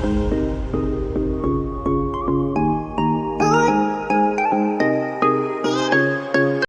Bye.